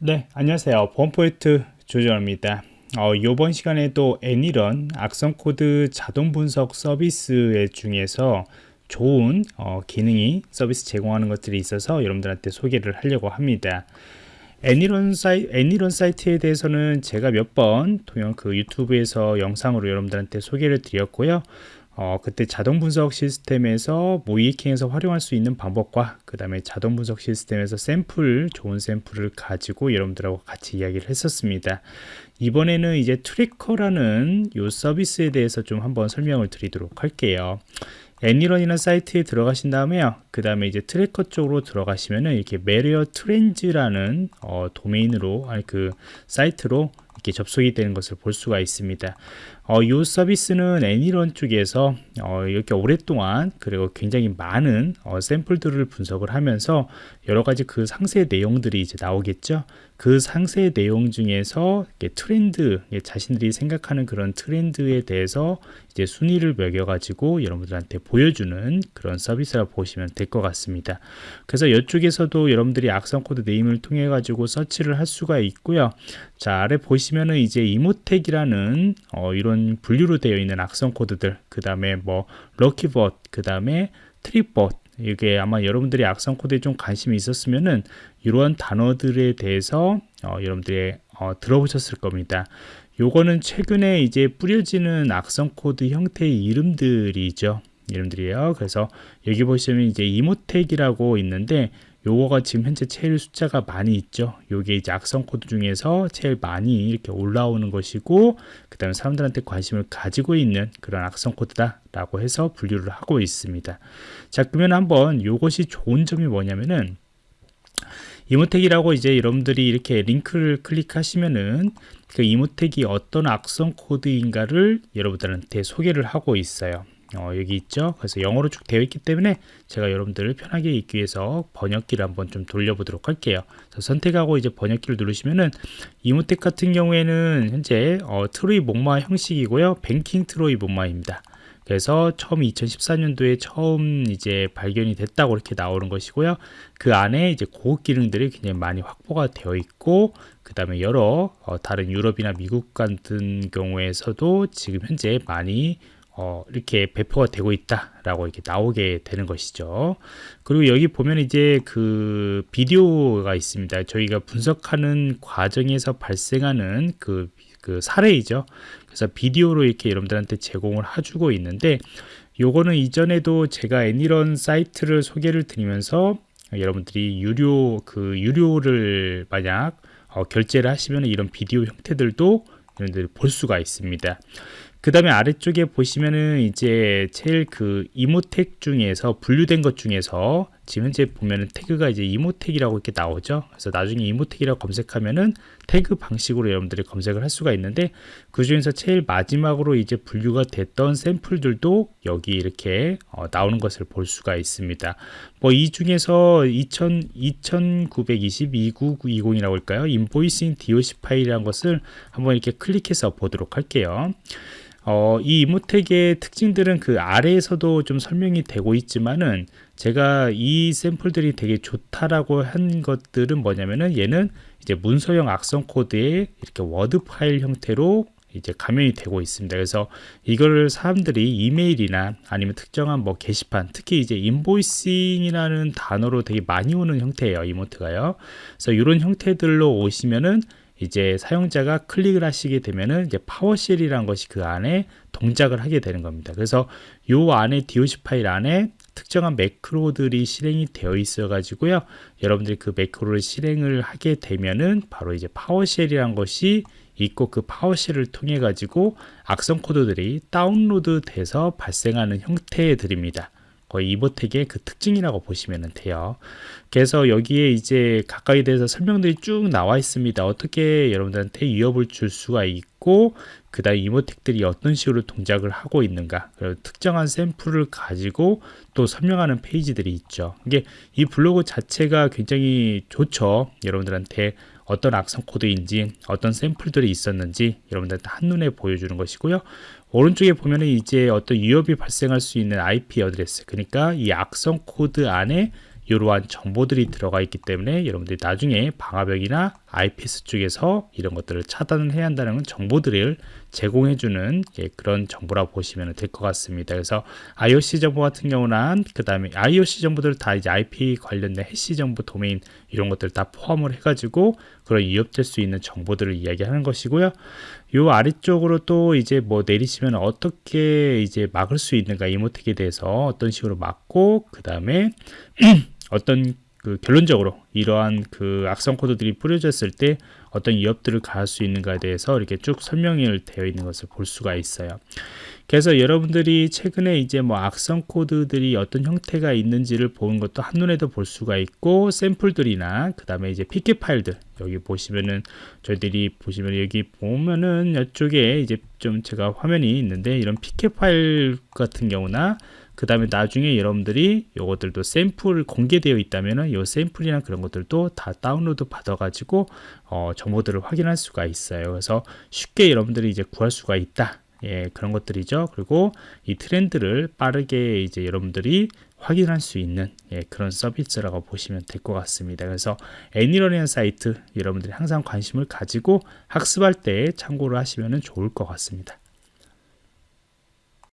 네, 안녕하세요. 보안프로젝트 조정원입니다. 어, 이번 시간에도 ANY.RUN 악성 코드 자동 분석 서비스 중에서 좋은 어, 기능이 서비스 제공하는 것들이 있어서 여러분들한테 소개를 하려고 합니다. ANY.RUN, 사이, ANY.RUN 사이트에 대해서는 제가 몇 번 동영 그 유튜브에서 영상으로 여러분들한테 소개를 드렸고요. 어, 그때 자동 분석 시스템에서 모의해킹에서 활용할 수 있는 방법과 그 다음에 자동 분석 시스템에서 샘플, 좋은 샘플을 가지고 여러분들하고 같이 이야기를 했었습니다. 이번에는 이제 tracker라는 이 서비스에 대해서 좀 한번 설명을 드리도록 할게요. ANY.RUN이라는 사이트에 들어가신 다음에요. 그 다음에 이제 tracker 쪽으로 들어가시면은 이렇게 malware trends라는 어, 도메인으로 아니 그 사이트로 이렇게 접속이 되는 것을 볼 수가 있습니다. 어, 이 서비스는 ANY.RUN 쪽에서 어, 이렇게 오랫동안 그리고 굉장히 많은 어, 샘플들을 분석을 하면서 여러 가지 그 상세 내용들이 이제 나오겠죠. 그 상세 내용 중에서 트렌드, 자신들이 생각하는 그런 트렌드에 대해서 이제 순위를 매겨가지고 여러분들한테 보여주는 그런 서비스라 보시면 될것 같습니다. 그래서 이쪽에서도 여러분들이 악성 코드 name을 통해 가지고 서치를 할 수가 있고요. 자 아래 보시면은 이제 Emotet이라는 어, 이런 분류로 되어 있는 악성 코드들 그 다음에 뭐 LokiBot 그 다음에 TrickBot 이게 아마 여러분들이 악성 코드에 좀 관심이 있었으면은 이러한 단어들에 대해서 어, 여러분들이 어, 들어보셨을 겁니다. 요거는 최근에 이제 뿌려지는 악성 코드 형태의 이름들이죠. 이름들이에요. 그래서 여기 보시면 이제 Emotet이라고 있는데 요거가 지금 현재 제일 숫자가 많이 있죠. 요게 이제 악성 코드 중에서 제일 많이 이렇게 올라오는 것이고 그 다음에 사람들한테 관심을 가지고 있는 그런 악성 코드다 라고 해서 분류를 하고 있습니다. 자 그러면 한번 요것이 좋은 점이 뭐냐면은 이모텍이라고 이제 여러분들이 이렇게 링크를 클릭하시면은 그 이모텍이 어떤 악성 코드인가를 여러분들한테 소개를 하고 있어요. 어, 여기 있죠? 그래서 영어로 쭉 되어 있기 때문에 제가 여러분들을 편하게 읽기 위해서 번역기를 한번 좀 돌려보도록 할게요. 선택하고 이제 번역기를 누르시면은 이모텍 같은 경우에는 현재 어, 트로이 목마 형식이고요. 뱅킹 트로이 목마입니다. 그래서 처음 2014년도에 처음 이제 발견이 됐다고 이렇게 나오는 것이고요. 그 안에 이제 고급 기능들이 굉장히 많이 확보가 되어 있고 그 다음에 여러 어, 다른 유럽이나 미국 같은 경우에서도 지금 현재 많이 어, 이렇게 배포가 되고 있다라고 이렇게 나오게 되는 것이죠. 그리고 여기 보면 이제 그 비디오가 있습니다. 저희가 분석하는 과정에서 발생하는 그, 그 사례이죠. 그래서 비디오로 이렇게 여러분들한테 제공을 해주고 있는데 요거는 이전에도 제가 애니런 사이트를 소개를 드리면서 여러분들이 유료 그 유료를 만약 어, 결제를 하시면 이런 비디오 형태들도 여러분들이 볼 수가 있습니다. 그 다음에 아래쪽에 보시면은 이제 제일 그 이모텍 중에서 분류된 것 중에서 지금 현재 보면은 태그가 이제 이모텍이라고 이렇게 나오죠. 그래서 나중에 이모텍이라고 검색하면은 태그 방식으로 여러분들이 검색을 할 수가 있는데 그 중에서 제일 마지막으로 이제 분류가 됐던 샘플들도 여기 이렇게 어, 나오는 것을 볼 수가 있습니다. 뭐 이 중에서 2000, 2922-20이라고 할까요? 인보이싱 DOC 파일이라는 것을 한번 이렇게 클릭해서 보도록 할게요. 어, 이 이모텍의 특징들은 그 아래에서도 좀 설명이 되고 있지만은 제가 이 샘플들이 되게 좋다라고 한 것들은 뭐냐면은 얘는 이제 문서형 악성 코드에 이렇게 워드 파일 형태로 이제 감염이 되고 있습니다. 그래서 이거를 사람들이 이메일이나 아니면 특정한 뭐 게시판, 특히 이제 invoicing이라는 단어로 되게 많이 오는 형태예요. Emotet가요. 그래서 이런 형태들로 오시면은 이제 사용자가 클릭을 하시게 되면은 이제 PowerShell이라는 것이 그 안에 동작을 하게 되는 겁니다. 그래서 요 안에 DOC 파일 안에 특정한 매크로들이 실행이 되어 있어 가지고요. 여러분들이 그 매크로를 실행을 하게 되면은 바로 이제 PowerShell이라는 것이 있고 그 PowerShell을 통해 가지고 악성 코드들이 다운로드 돼서 발생하는 형태들입니다. 거의 이보텍의 그 특징이라고 보시면 돼요. 그래서 여기에 이제 각각에 대해서 설명들이 쭉 나와 있습니다. 어떻게 여러분들한테 위협을 줄 수가 있고 그 다음 Emotet들이 어떤 식으로 동작을 하고 있는가 그리고 특정한 샘플을 가지고 또 설명하는 페이지들이 있죠. 이게 이 블로그 자체가 굉장히 좋죠. 여러분들한테 어떤 악성 코드인지 어떤 샘플들이 있었는지 여러분들한테 한눈에 보여주는 것이고요. 오른쪽에 보면은 이제 어떤 위협이 발생할 수 있는 IP address 그러니까 이 악성 코드 안에 이러한 정보들이 들어가 있기 때문에 여러분들이 나중에 방화벽이나 IPS 쪽에서 이런 것들을 차단을 해야 한다는 정보들을 제공해주는 예, 그런 정보라고 보시면 될 것 같습니다. 그래서 IOC 정보 같은 경우는 그 다음에 IOC 정보들 다 이제 IP 관련된 해시 정보 도메인 이런 것들 다 포함을 해가지고 그런 위협될 수 있는 정보들을 이야기하는 것이고요. 요 아래쪽으로 또 이제 뭐 내리시면 어떻게 이제 막을 수 있는가 이모텍에 대해서 어떤 식으로 막고 그 다음에 어떤 그 결론적으로 이러한 그 악성 코드들이 뿌려졌을 때 어떤 위협들을 가할 수 있는가에 대해서 이렇게 쭉 설명이 되어 있는 것을 볼 수가 있어요. 그래서 여러분들이 최근에 이제 뭐 악성 코드들이 어떤 형태가 있는지를 보는 것도 한눈에도 볼 수가 있고 샘플들이나 그 다음에 이제 PK 파일들 여기 보시면은 저희들이 보시면 여기 보면은 이쪽에 이제 좀 제가 화면이 있는데 이런 PK 파일 같은 경우나 그 다음에 나중에 여러분들이 요것들도 샘플 공개되어 있다면은 요 샘플이나 그런 것들도 다 다운로드 받아 가지고 어, 정보들을 확인할 수가 있어요 그래서 쉽게 여러분들이 이제 구할 수가 있다 예, 그런 것들이죠. 그리고 이 트렌드를 빠르게 이제 여러분들이 확인할 수 있는 예, 그런 서비스라고 보시면 될 것 같습니다. 그래서 애니러닝 사이트 여러분들이 항상 관심을 가지고 학습할 때 참고를 하시면 좋을 것 같습니다.